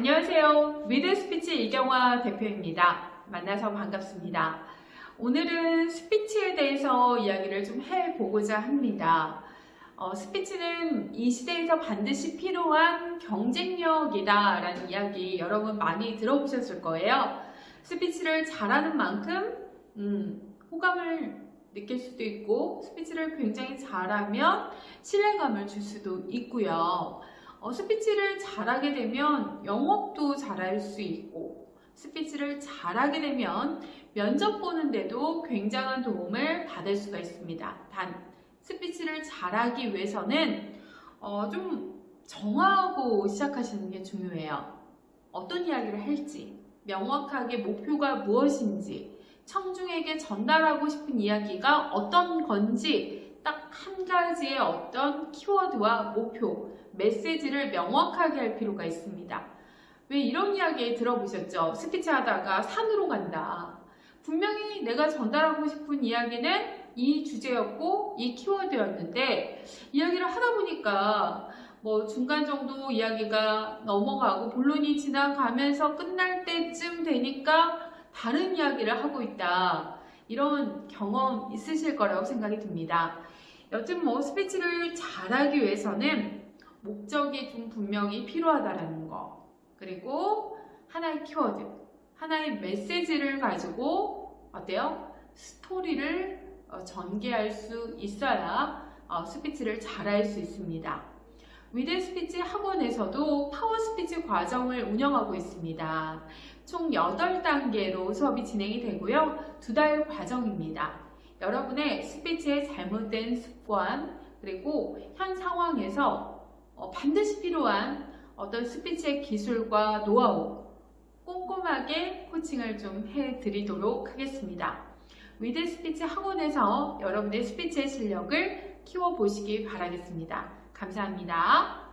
안녕하세요. 위드 스피치 이경화 대표입니다. 만나서 반갑습니다. 오늘은 스피치에 대해서 이야기를 좀 해보고자 합니다. 어, 스피치는 이 시대에서 반드시 필요한 경쟁력이다 라는 이야기 여러분 많이 들어보셨을 거예요. 스피치를 잘하는 만큼 음, 호감을 느낄 수도 있고 스피치를 굉장히 잘하면 신뢰감을 줄 수도 있고요. 어, 스피치를 잘하게 되면 영업도 잘할 수 있고 스피치를 잘하게 되면 면접 보는데도 굉장한 도움을 받을 수가 있습니다. 단 스피치를 잘하기 위해서는 어, 좀 정하고 시작하시는 게 중요해요. 어떤 이야기를 할지 명확하게 목표가 무엇인지 청중에게 전달하고 싶은 이야기가 어떤 건지 딱 한 가지의 어떤 키워드와 목표, 메시지를 명확하게 할 필요가 있습니다. 왜 이런 이야기 들어보셨죠? 스피치 하다가 산으로 간다. 분명히 내가 전달하고 싶은 이야기는 이 주제였고 이 키워드였는데 이야기를 하다 보니까 뭐 중간 정도 이야기가 넘어가고 본론이 지나가면서 끝날 때쯤 되니까 다른 이야기를 하고 있다. 이런 경험 있으실 거라고 생각이 듭니다. 여튼 뭐 스피치를 잘하기 위해서는 목적이 좀 분명히 필요하다라는 거 그리고 하나의 키워드 하나의 메시지를 가지고 어때요? 스토리를 어, 전개할 수 있어야 어, 스피치를 잘할 수 있습니다. 위드 스피치 학원에서도 파워 스피치 과정을 운영하고 있습니다. 총 8단계로 수업이 진행이 되고요. 두 달 과정입니다. 여러분의 스피치의 잘못된 습관 그리고 현 상황에서 어, 반드시 필요한 어떤 스피치의 기술과 노하우 꼼꼼하게 코칭을 좀 해드리도록 하겠습니다. 위드 스피치 학원에서 여러분의 스피치의 실력을 키워보시기 바라겠습니다. 감사합니다.